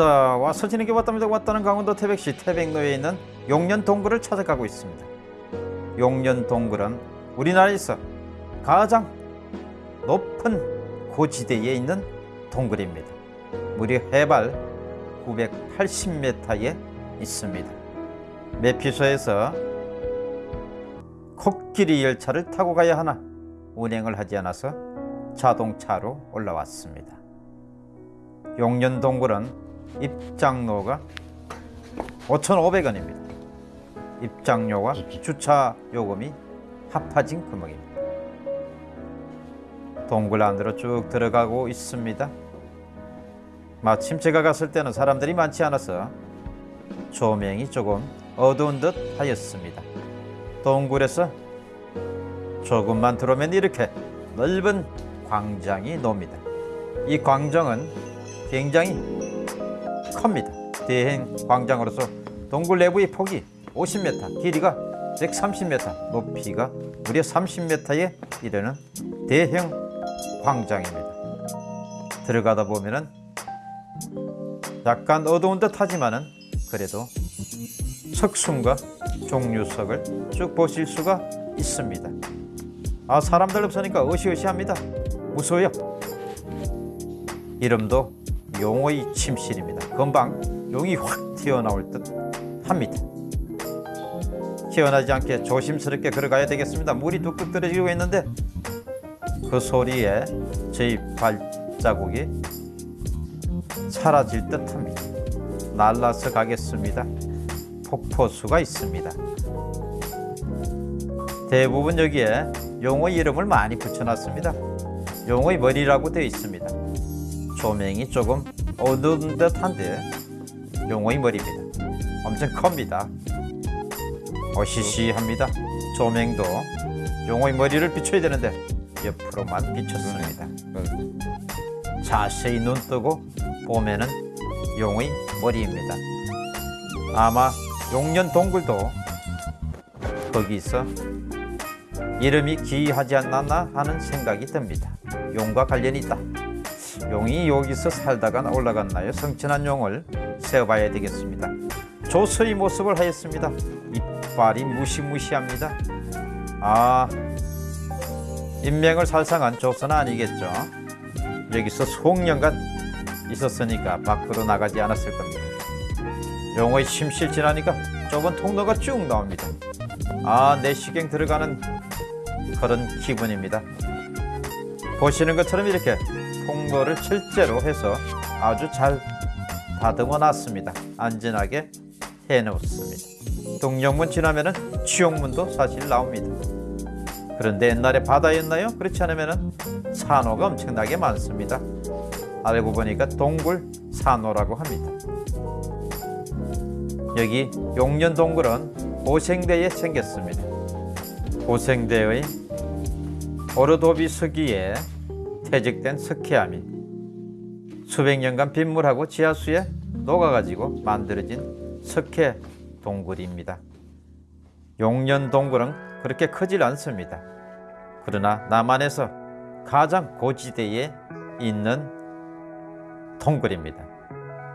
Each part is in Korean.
왔다 와서 지내게 왔답니다. 왔다는 강원도 태백시 태백로에 있는 용년 동굴을 찾아가고 있습니다. 용년 동굴은 우리나라에서 가장 높은 고지대에 있는 동굴입니다. 무려 해발 980m에 있습니다. 매피소에서 코끼리 열차를 타고 가야 하나 운행을 하지 않아서 자동차로 올라왔습니다. 용년동굴은 입장료가 5,500원입니다. 입장료와 주차 요금이 합해진 금액입니다. 동굴 안으로 쭉 들어가고 있습니다. 마침 제가 갔을 때는 사람들이 많지 않아서 조명이 조금 어두운 듯 하였습니다. 동굴에서 조금만 들어오면 이렇게 넓은 광장이 놉니다. 이 광장은 굉장히 큽니다. 대행 광장으로서 동굴 내부의 폭이 50m, 길이가 130m, 높이가 무려 30m에 이르는 대형 광장입니다. 들어가다 보면은 약간 어두운 듯 하지만은 그래도 석순과 종류석을 쭉 보실 수가 있습니다. 아 사람들 없으니까 어시어시합니다. 무서워요. 이름도 용의 침실입니다. 금방 용이 확 튀어나올 듯 합니다. 튀어나지 않게 조심스럽게 걸어가야 되겠습니다. 물이 뚝뚝 떨어지고 있는데 그 소리에 저희 발자국이 사라질 듯 합니다. 날라서 가겠습니다. 폭포수가 있습니다. 대부분 여기에 용의 이름을 많이 붙여놨습니다. 용의 머리라고 되어 있습니다. 조명이 조금 어두운 듯한데 용의 머리입니다. 엄청 큽니다. 어시시합니다. 조명도 용의 머리를 비춰야 되는데 옆으로만 비쳤습니다. 자세히 눈 뜨고 보면은 용의 머리입니다. 아마 용년 동굴도 거기서 이름이 기이하지 않나 하는 생각이 듭니다. 용과 관련이 있다. 용이 여기서 살다가 올라갔나요? 성천한 용을 세어봐야 되겠습니다. 조서의 모습을 하였습니다. 이빨이 무시무시합니다. 아, 인명을 살상한 조서는 아니겠죠. 여기서 수억년간 있었으니까 밖으로 나가지 않았을 겁니다. 용의 심실 지나니까 좁은 통로가 쭉 나옵니다. 아, 내시경 들어가는 그런 기분입니다. 보시는 것처럼 이렇게 통로를 실제로 해서 아주 잘 다듬어 놨습니다. 안전하게 해 놓습니다. 동령문 지나면은 치용문도 사실 나옵니다. 그런데 옛날에 바다였나요? 그렇지 않으면은 산호가 엄청나게 많습니다. 알고 보니까 동굴 산호라고 합니다. 여기 용년 동굴은 고생대에 생겼습니다. 고생대의 오르도비 서기에 퇴직된 석회암이 수백 년간 빗물하고 지하수에 녹아가지고 만들어진 석회 동굴입니다. 용년 동굴은 그렇게 크질 않습니다. 그러나 남한에서 가장 고지대에 있는 동굴입니다.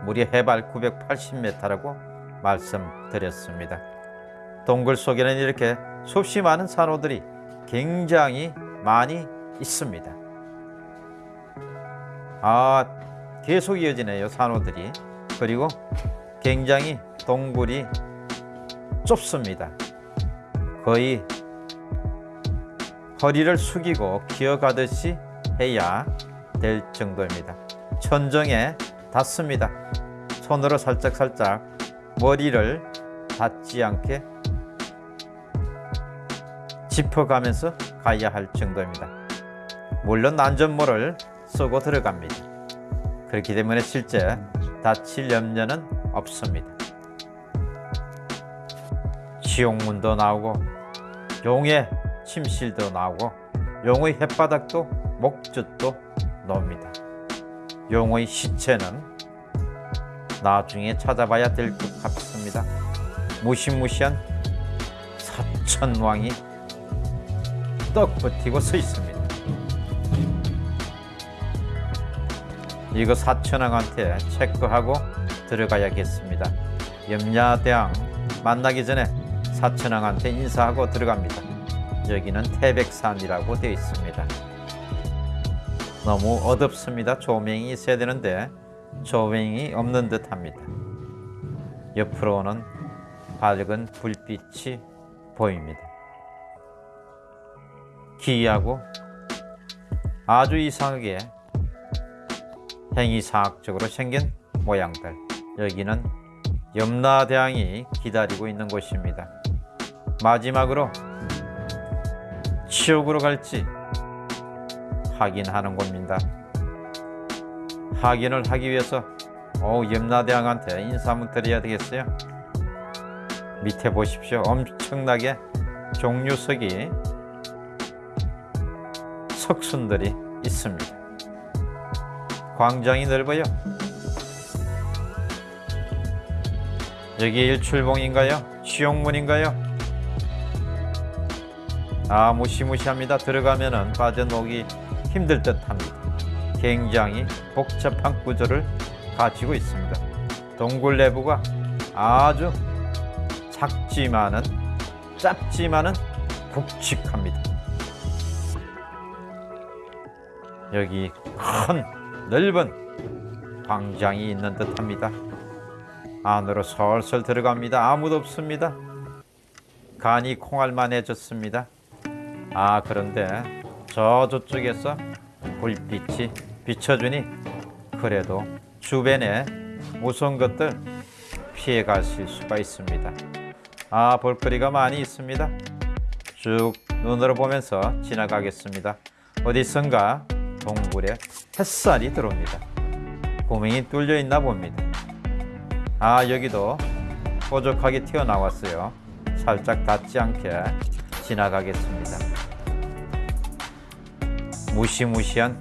무려 해발 980m라고 말씀드렸습니다. 동굴 속에는 이렇게 수없이 많은 산호들이 굉장히 많이 있습니다. 아, 계속 이어지네요, 산호들이. 그리고 굉장히 동굴이 좁습니다. 거의 허리를 숙이고 기어가듯이 해야 될 정도입니다. 천정에 닿습니다. 손으로 살짝살짝 머리를 닿지 않게 짚어가면서 가야 할 정도입니다. 물론 안전모를 쓰고 들어갑니다. 그렇기 때문에 실제 다칠 염려는 없습니다. 지옥문도 나오고 용의 침실도 나오고 용의 햇바닥도 목젖도 나옵니다. 용의 시체는 나중에 찾아봐야 될 것 같습니다. 무시무시한 사천왕이 떡 버티고 서 있습니다. 이거 사천왕한테 체크하고 들어가야겠습니다. 염야대왕 만나기 전에 사천왕한테 인사하고 들어갑니다. 여기는 태백산이라고 되어 있습니다. 너무 어둡습니다. 조명이 있어야 되는데 조명이 없는 듯합니다. 옆으로는 밝은 불빛이 보입니다. 기이하고 아주 이상하게 행위사학적으로 생긴 모양들. 여기는 염라대왕이 기다리고 있는 곳입니다. 마지막으로 지옥으로 갈지 확인하는 곳입니다. 확인을 하기 위해서 오, 염라대왕한테 인사 한번 드려야 되겠어요. 밑에 보십시오. 엄청나게 종류석이 석순들이 있습니다. 광장이 넓어요. 여기 일출봉인가요? 지옥문인가요? 아 무시무시합니다. 들어가면 은 빠져나오기 힘들 듯합니다. 굉장히 복잡한 구조를 가지고 있습니다. 동굴 내부가 아주 작지만은 짧지만은 굵직합니다. 여기 큰 넓은 광장이 있는 듯합니다. 안으로 설설 들어갑니다. 아무도 없습니다. 간이 콩알만해졌습니다. 아 그런데 저 저쪽에서 불빛이 비춰주니 그래도 주변에 무서운 것들 피해 가실 수가 있습니다. 아 볼거리가 많이 있습니다. 쭉 눈으로 보면서 지나가겠습니다. 어디선가 동굴에 햇살이 들어옵니다. 구멍이 뚫려 있나 봅니다. 아 여기도 뾰족하게 튀어나왔어요. 살짝 닿지 않게 지나가겠습니다. 무시무시한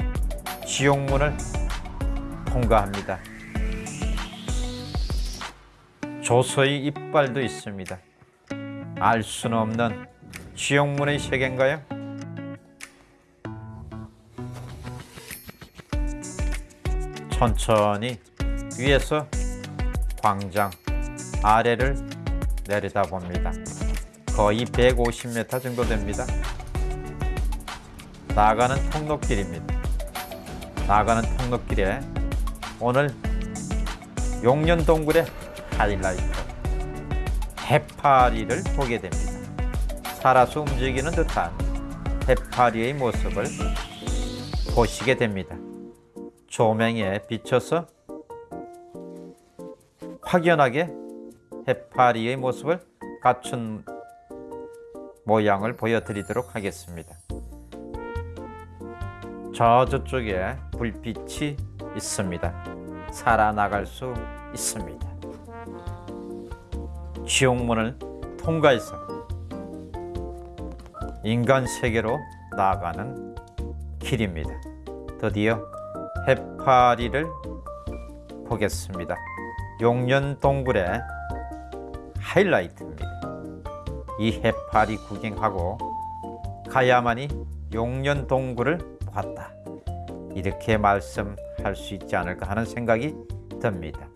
지옥문을 통과합니다. 조서의 이빨도 있습니다. 알 수는 없는 지옥문의 세계인가요? 천천히 위에서 광장 아래를 내려다 봅니다. 거의 150m 정도 됩니다. 나가는 통로길입니다. 나가는 통로길에 오늘 용년동굴의 하이라이트 해파리를 보게 됩니다. 살아서 움직이는 듯한 해파리의 모습을 보시게 됩니다. 조명에 비춰서 확연하게 해파리의 모습을 갖춘 모양을 보여드리도록 하겠습니다. 저 저쪽에 불빛이 있습니다. 살아나갈 수 있습니다. 지옥문을 통과해서 인간 세계로 나아가는 길입니다. 드디어 해파리를 보겠습니다. 용년 동굴의 하이라이트입니다. 이 해파리 구경하고 가야만이 용년 동굴을 봤다. 이렇게 말씀할 수 있지 않을까 하는 생각이 듭니다.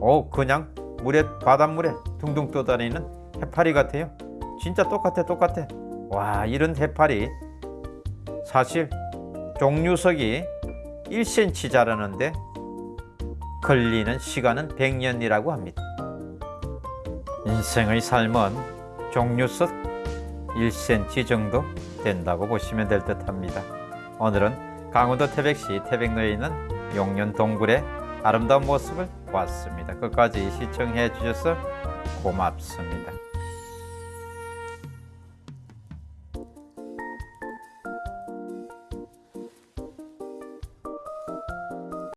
오, 그냥 물에 바닷물에 둥둥 떠다니는 해파리 같아요. 진짜 똑같아, 똑같아. 와, 이런 해파리 사실 종류석이 1cm 자라는데 걸리는 시간은 100년이라고 합니다. 인생의 삶은 종류석 1cm 정도 된다고 보시면 될 듯 합니다. 오늘은 강원도 태백시 태백로에 있는 용년 동굴의 아름다운 모습을 보았습니다. 끝까지 시청해 주셔서 고맙습니다.